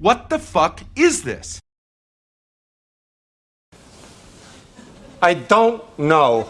What the fuck is this? I don't know.